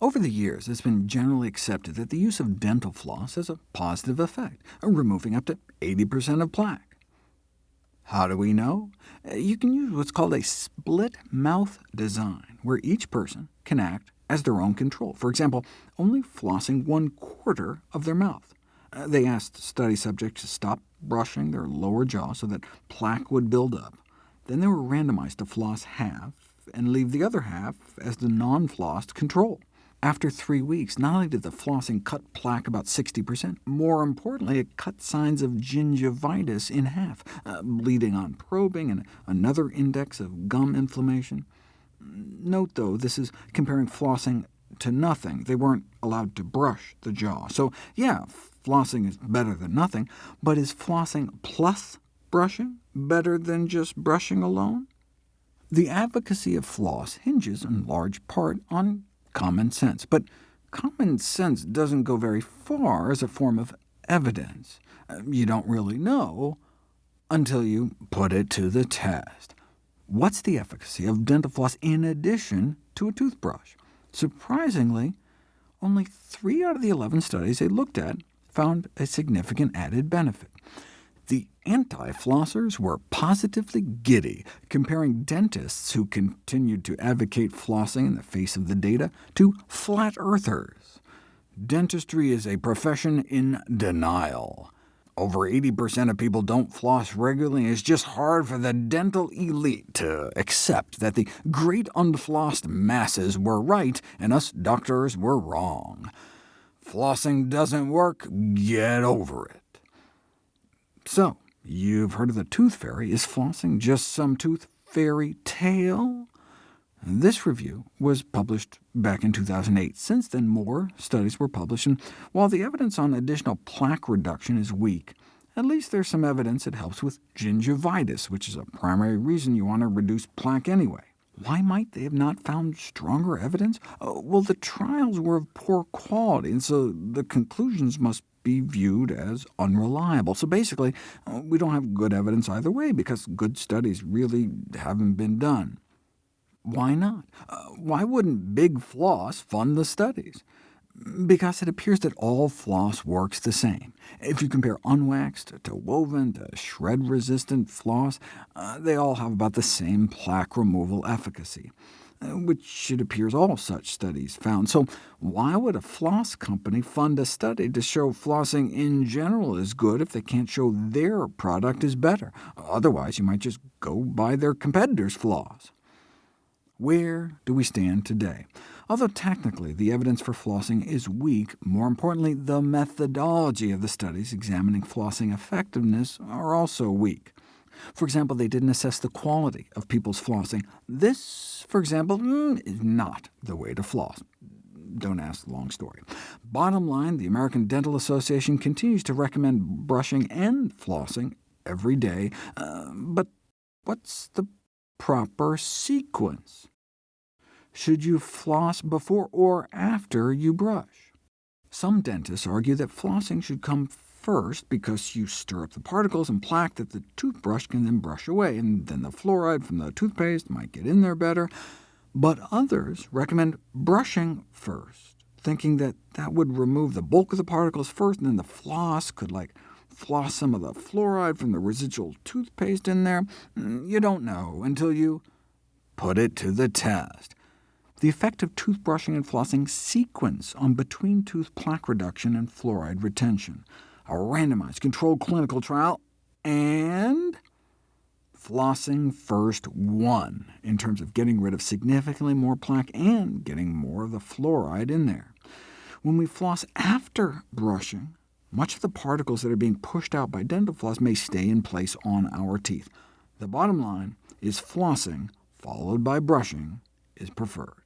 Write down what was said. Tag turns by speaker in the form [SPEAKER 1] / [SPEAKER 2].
[SPEAKER 1] Over the years, it's been generally accepted that the use of dental floss has a positive effect, removing up to 80% of plaque. How do we know? You can use what's called a split mouth design, where each person can act as their own control, for example, only flossing one quarter of their mouth. Uh, they asked study subjects to stop brushing their lower jaw so that plaque would build up. Then they were randomized to floss half, and leave the other half as the non-flossed control. After three weeks, not only did the flossing cut plaque about 60%, more importantly, it cut signs of gingivitis in half, uh, bleeding on probing, and another index of gum inflammation. Note, though, this is comparing flossing to nothing. They weren't allowed to brush the jaw. So yeah, flossing is better than nothing, but is flossing plus brushing better than just brushing alone? The advocacy of floss hinges in large part on common sense. But common sense doesn't go very far as a form of evidence. Uh, you don't really know until you put it to the test. What's the efficacy of dental floss in addition to a toothbrush? Surprisingly, only 3 out of the 11 studies they looked at found a significant added benefit. Anti-flossers were positively giddy, comparing dentists who continued to advocate flossing in the face of the data to flat earthers. Dentistry is a profession in denial. Over 80% of people don't floss regularly, and it's just hard for the dental elite to accept that the great unflossed masses were right and us doctors were wrong. Flossing doesn't work, get over it. So, you've heard of the tooth fairy. Is flossing just some tooth fairy tale? This review was published back in 2008. Since then, more studies were published, and while the evidence on additional plaque reduction is weak, at least there's some evidence it helps with gingivitis, which is a primary reason you want to reduce plaque anyway. Why might they have not found stronger evidence? Uh, well, the trials were of poor quality, and so the conclusions must be viewed as unreliable. So basically, we don't have good evidence either way, because good studies really haven't been done. Why not? Uh, why wouldn't Big Floss fund the studies? Because it appears that all floss works the same. If you compare unwaxed to woven to shred-resistant floss, uh, they all have about the same plaque removal efficacy. Uh, which it appears all such studies found. So why would a floss company fund a study to show flossing in general is good if they can't show their product is better? Otherwise, you might just go buy their competitor's floss. Where do we stand today? Although technically the evidence for flossing is weak, more importantly, the methodology of the studies examining flossing effectiveness are also weak. For example, they didn't assess the quality of people's flossing. This, for example, mm, is not the way to floss. Don't ask the long story. Bottom line, the American Dental Association continues to recommend brushing and flossing every day, uh, but what's the proper sequence? Should you floss before or after you brush? Some dentists argue that flossing should come first because you stir up the particles and plaque that the toothbrush can then brush away, and then the fluoride from the toothpaste might get in there better. But others recommend brushing first, thinking that that would remove the bulk of the particles first, and then the floss could like floss some of the fluoride from the residual toothpaste in there. Mm, you don't know until you put it to the test. The effect of toothbrushing and flossing sequence on between-tooth plaque reduction and fluoride retention a randomized controlled clinical trial, and flossing first won in terms of getting rid of significantly more plaque and getting more of the fluoride in there. When we floss after brushing, much of the particles that are being pushed out by dental floss may stay in place on our teeth. The bottom line is flossing, followed by brushing, is preferred.